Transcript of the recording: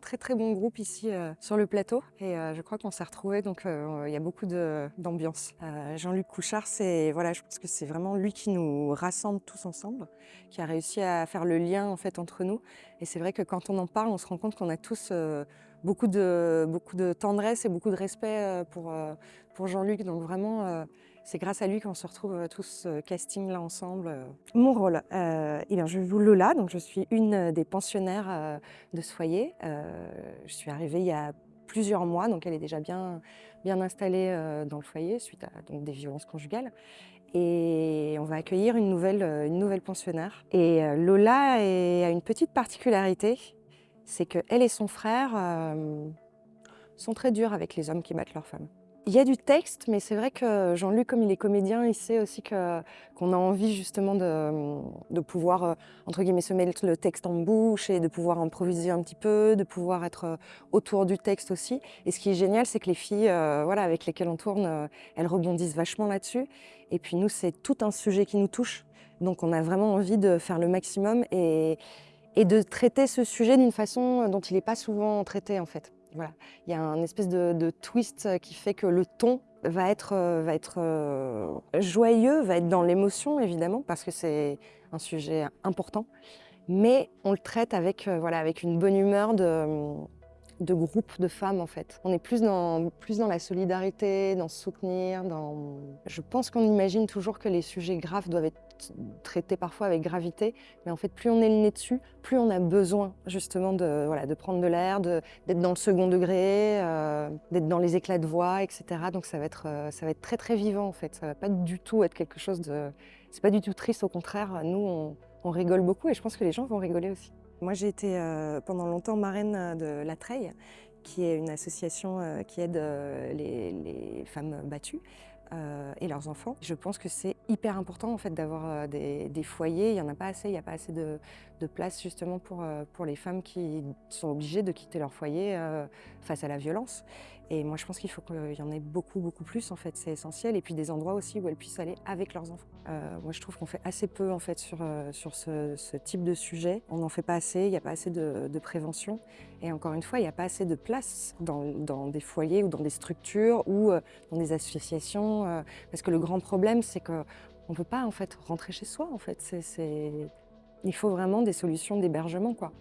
très très bon groupe ici euh, sur le plateau et euh, je crois qu'on s'est retrouvés donc euh, il y a beaucoup d'ambiance. Jean-Luc Couchard, c'est voilà, je pense que c'est vraiment lui qui nous rassemble tous ensemble, qui a réussi à faire le lien en fait entre nous. Et c'est vrai que quand on en parle, on se rend compte qu'on a tous beaucoup de beaucoup de tendresse et beaucoup de respect pour pour Jean-Luc. Donc vraiment c'est grâce à lui qu'on se retrouve euh, tous euh, casting là ensemble. Euh. Mon rôle, eh bien, je vous Lola, donc je suis une des pensionnaires de ce foyer. je suis arrivée il y a plusieurs mois, donc elle est déjà bien, bien installée dans le foyer suite à donc, des violences conjugales. Et on va accueillir une nouvelle, une nouvelle pensionnaire. Et Lola a une petite particularité, c'est qu'elle et son frère sont très durs avec les hommes qui battent leurs femmes. Il y a du texte, mais c'est vrai que Jean-Luc, comme il est comédien, il sait aussi qu'on a envie justement de, pouvoir, euh, entre guillemets, se mettre le texte en bouche et de pouvoir improviser un petit peu, de pouvoir être euh, autour du texte aussi. Et ce qui est génial, c'est que les filles euh, voilà, avec lesquelles on tourne, elles rebondissent vachement là-dessus. Et puis nous, c'est tout un sujet qui nous touche. Donc on a vraiment envie de faire le maximum et, et de traiter ce sujet d'une façon dont il n'est pas souvent traité en fait. Il y a un espèce de, twist qui fait que le ton va être, euh, euh, joyeux, va être dans l'émotion évidemment, parce que c'est un sujet important. Mais on le traite avec, euh, avec une bonne humeur de, de groupe de femmes en fait. On est plus dans, plus dans la solidarité, dans soutenir, dans... Je pense qu'on imagine toujours que les sujets graves doivent être traités parfois avec gravité, mais en fait plus on est le nez dessus, plus on a besoin justement de, voilà, de prendre de l'air, d'être dans le second degré, euh, d'être dans les éclats de voix, etc. Donc ça va, être, euh, ça va être très très vivant en fait, ça va pas du tout être quelque chose de... C'est pas du tout triste, au contraire, nous on, on rigole beaucoup et je pense que les gens vont rigoler aussi. Moi, j'ai été euh, pendant longtemps marraine euh, de La Treille, qui est une association euh, qui aide les, femmes battues et leurs enfants. Je pense que c'est hyper important en fait d'avoir des, foyers. Il n'y en a pas assez, il n'y a pas assez de, place justement pour, pour les femmes qui sont obligées de quitter leur foyer face à la violence. Et moi, je pense qu'il faut qu'il y en ait beaucoup, beaucoup plus, en fait, c'est essentiel. Et puis des endroits aussi où elles puissent aller avec leurs enfants. Euh, moi, je trouve qu'on fait assez peu, en fait, sur, euh, sur ce, type de sujet. On n'en fait pas assez, il n'y a pas assez de, prévention. Et encore une fois, il n'y a pas assez de place dans, dans, des foyers ou dans des structures ou euh, dans des associations. parce que le grand problème, c'est qu'on ne peut pas, en fait, rentrer chez soi, en fait. Il faut vraiment des solutions d'hébergement, quoi.